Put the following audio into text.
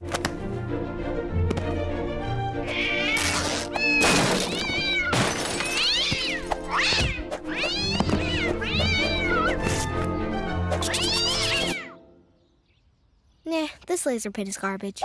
Nah, this laser pit is garbage.